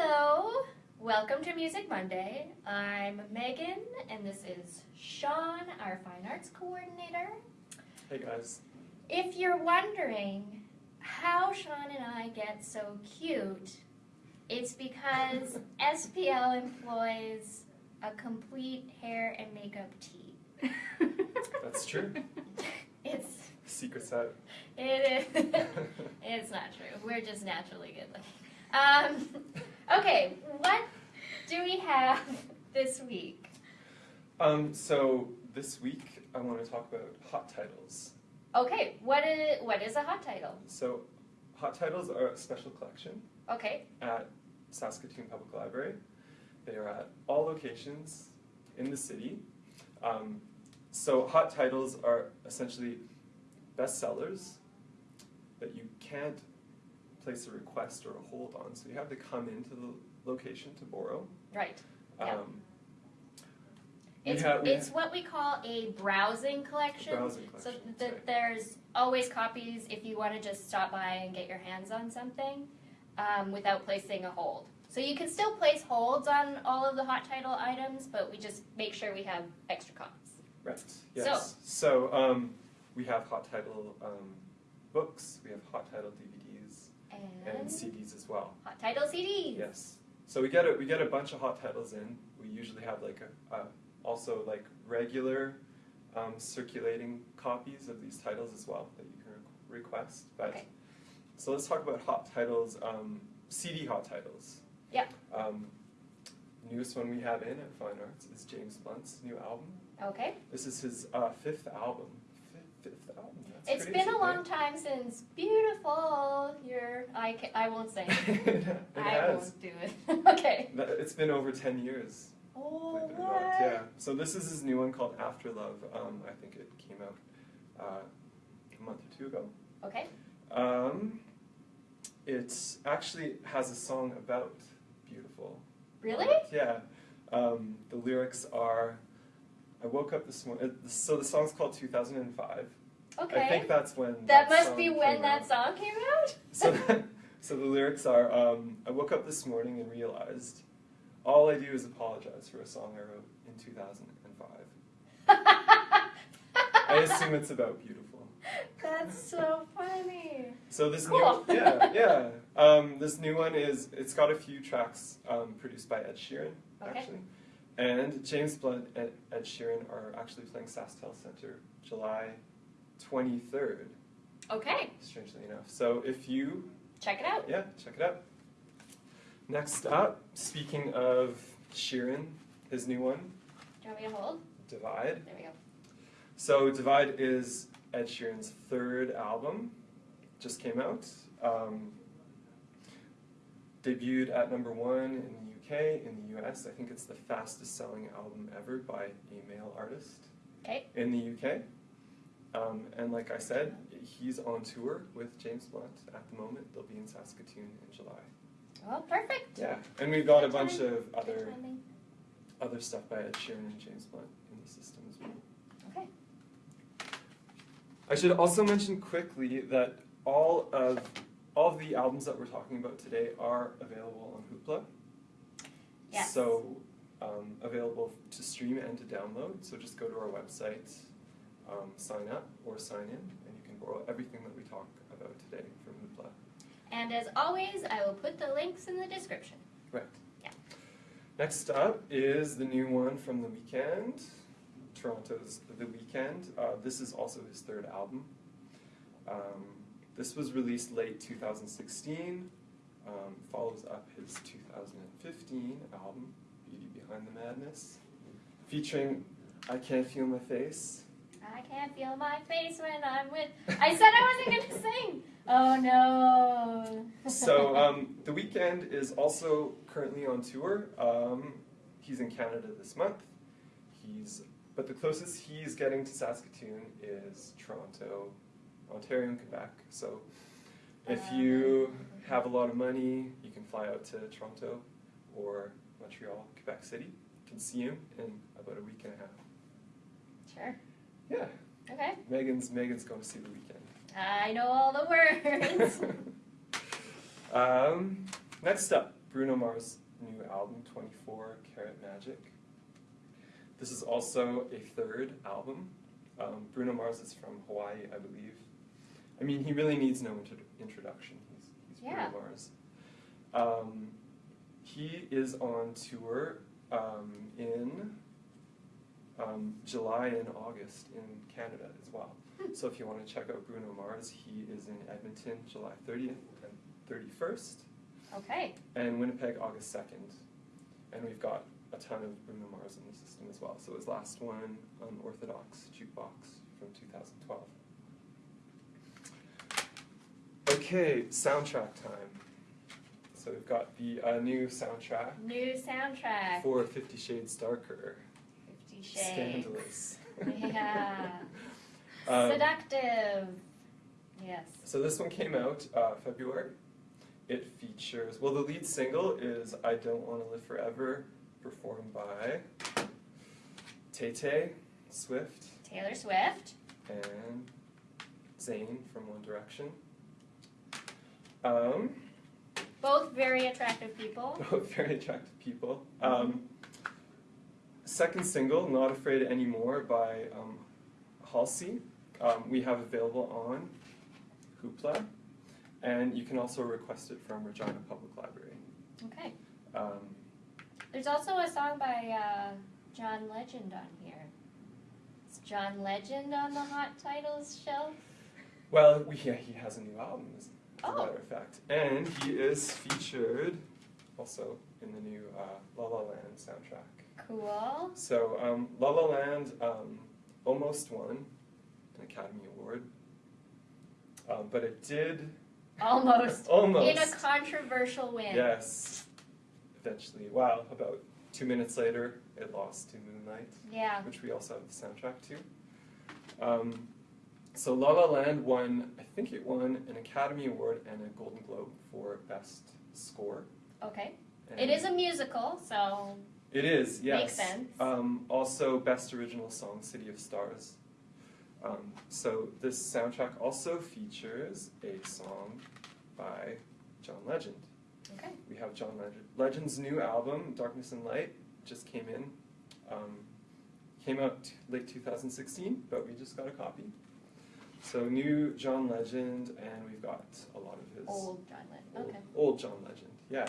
Hello, welcome to Music Monday. I'm Megan, and this is Sean, our fine arts coordinator. Hey guys. If you're wondering how Sean and I get so cute, it's because SPL employs a complete hair and makeup team. That's true. It's secret out. it is it's not true. We're just naturally good looking. Um, okay, what do we have this week? Um, so this week I want to talk about hot titles. Okay, what is what is a hot title? So hot titles are a special collection Okay, at Saskatoon Public Library. They are at all locations in the city. Um, so hot titles are essentially bestsellers that you can't place a request or a hold on. So you have to come into the location to borrow. right. Yeah. Um, we It's have- it's what we call a browsing collection. Browsing So collection, th- sorry. there's always copies if you want to just stop by and get your hands on something um, without placing a hold. So you can still place holds on all of the hot title items, but we just make sure we have extra copies. Right, yes. So, um, we have hot title um, books, we have hot title DVDs, and And CDs as well. hot title CDs. Yes. So we get a we get a bunch of hot titles in. We usually have like a, a also like regular um, circulating copies of these titles as well that you can re- request. But Okay. so let's talk about hot titles, um, CD hot titles. Yeah. Um, newest one we have in at Fine Arts is James Blunt's new album. Okay. This is his uh, fifth album. Fifth, album. That's It's crazy, been a right? long time since beautiful. You're I ca- I won't say. it I has. won't do it. okay. That- It's been over ten years. Oh Believe it or what? not, yeah. So this is his new one called After Love. Um, I think it came out uh, a month or two ago. Okay. Um, it actually has a song about beautiful. Really? Yeah. Um, the lyrics are, I woke up this morning. So the song's called 2005. Okay. I think that's when. that must song be when that song came out. So, so the lyrics are, um, I woke up this morning and realized all I do is apologize for a song I wrote in 2005. I assume it's about beautiful. That's so funny. So this Cool. new, yeah, yeah. Um, this new one is, it's got a few tracks um, produced by Ed Sheeran, Okay. actually. And James Blunt and Ed Sheeran are actually playing SaskTel Center July 23rd, Okay, strangely enough. So if you check it out. Yeah, check it out. Next up, speaking of Sheeran, his new one, Do you want me to hold? Divide. There we go. So Divide is Ed Sheeran's third album, just came out. Um, debuted at number one in the UK, in the US. I think it's the fastest selling album ever by a male artist Okay. in the UK. Um, and like I said, he's on tour with James Blunt at the moment. They'll be in Saskatoon in July. Well, perfect. Yeah, and we've got a Good bunch time. of other other stuff by Ed Sheeran and James Blunt in the system as well. Okay. I should also mention quickly that all of all of the albums that we're talking about today are available on Hoopla. Yes. So um, available to stream and to download. So just go to our website, um, sign up or sign in, and you can borrow everything that we talk about today from Hoopla. And as always, I will put the links in the description. Right. Yeah. Next up is the new one from The Weeknd, Toronto's The Weeknd. Uh, this is also his third album. Um, this was released late 2016, um, follows up his 2015 album, Beauty Behind the Madness, featuring I Can't Feel My Face. I feel my face when I'm with. I said I wasn't gonna sing. Oh no. So um, The Weeknd is also currently on tour. Um, he's in Canada this month. He's but the closest he's getting to Saskatoon is Toronto, Ontario, and Quebec. So if you have a lot of money, you can fly out to Toronto or Montreal, Quebec City. You can see him in about a week and a half. sure. Yeah, Okay. Megan's Megan's going to see The Weeknd. I know all the words. um, next up, Bruno Mars' new album, 24 Karat Magic. This is also a third album. Um, Bruno Mars is from Hawaii, I believe. I mean, he really needs no intro- introduction. He's, he's Yeah. Bruno Mars. Um, he is on tour um, in um, July and August in Canada as well. Hmm. So if you want to check out Bruno Mars, he is in Edmonton July 30th and 31st, Okay. and Winnipeg August 2nd. And we've got a ton of Bruno Mars in the system as well. So his last one, Unorthodox Jukebox from 2012. Okay, soundtrack time. So we've got the uh, new soundtrack New soundtrack. for Fifty Shades Darker. Scandalous. Yeah. Um, Seductive. Yes. So this one came out uh, February. It features, well, the lead single is I Don't Want to Live Forever, performed by Tay Tay, Swift, Taylor Swift. and Zayn from One Direction. Um, Both very attractive people. both very attractive people. Um, second single, Not Afraid Anymore by um, Halsey, um, we have available on Hoopla, and you can also request it from Regina Public Library. Okay. Um, There's also a song by uh, John Legend on here. Is John Legend on the Hot Titles shelf? well, we, yeah, he has a new album, as a Oh. matter of fact, and he is featured also in the new uh, La La Land soundtrack. Cool. So, um, La La Land um, almost won an Academy Award, um, but it did Almost. almost. In a controversial win. Yes, eventually. Wow, about two minutes later, it lost to Moonlight, Yeah. which we also have the soundtrack to. Um, so La La Land won, I think it won an Academy Award and a Golden Globe for Best Score. Okay. And It is a musical, so It is, yes. Makes sense. Um, also, Best Original Song, City of Stars. Um, so this soundtrack also features a song by John Legend. okay. We have John Legend. Legend's new album, Darkness and Light, just came in. Um, came out t- late 2016, but we just got a copy. So new John Legend, and we've got a lot of his Old John Legend. old, Okay. old John Legend. Yeah.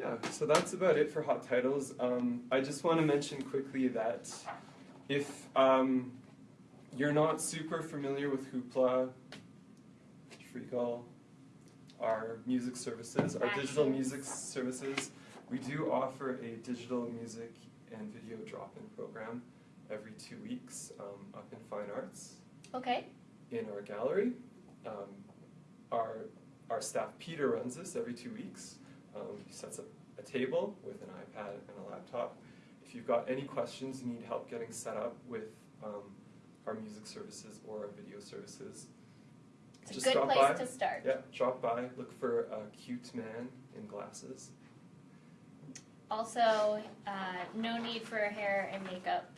Yeah, so that's about it for hot titles. Um, I just want to mention quickly that if um, you're not super familiar with Hoopla, Freegal, our music services, our digital music services, we do offer a digital music and video drop-in program every two weeks um, up in Fine Arts Okay. in our gallery. Um, our, our staff, Peter, runs this every two weeks. Um, he sets up a table with an iPad and a laptop. If you've got any questions, you need help getting set up with um, our music services or our video services, It's Just a good place by. to start. yeah, drop by, look for a cute man in glasses. Also, uh, no need for hair and makeup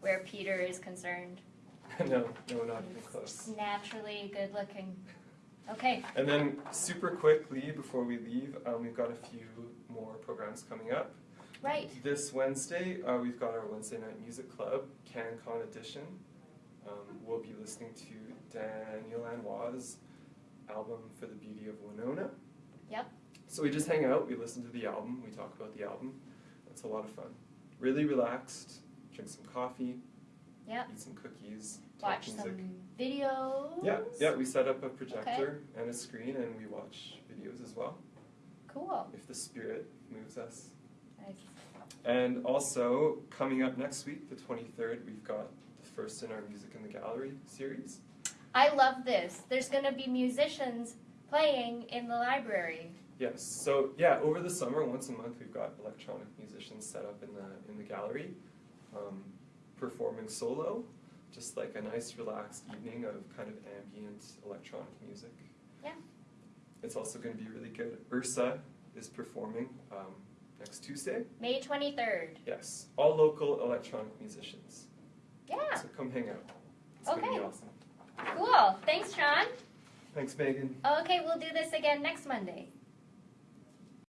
where Peter is concerned. no, no, not even close. just naturally good looking. Okay. And then, super quickly before we leave, um, we've got a few more programs coming up. Right. This Wednesday, uh, we've got our Wednesday Night Music Club CanCon edition. Um, we'll be listening to Daniel Lanois' album For the Beauty of Winona. Yep. So we just hang out, we listen to the album, we talk about the album. It's a lot of fun. Really relaxed, drink some coffee, Yep. eat some cookies, Watch music. some videos. Yeah, yeah, we set up a projector and a screen and we watch videos as well, Cool. if the spirit moves us. Nice. And also, coming up next week, the 23rd, we've got the first in our Music in the Gallery series. I love this. There's going to be musicians playing in the library. Yes, so yeah, over the summer, once a month, we've got electronic musicians set up in the, in the gallery, um, performing solo, just like a nice relaxed evening of kind of ambient electronic music. Yeah. It's also going to be really good. Ursa is performing um, next Tuesday. May 23rd. Yes, all local electronic musicians. Yeah. So come hang out. It's going to be Okay. awesome. Cool. Thanks, Sean. Thanks, Megan. Okay, we'll do this again next Monday.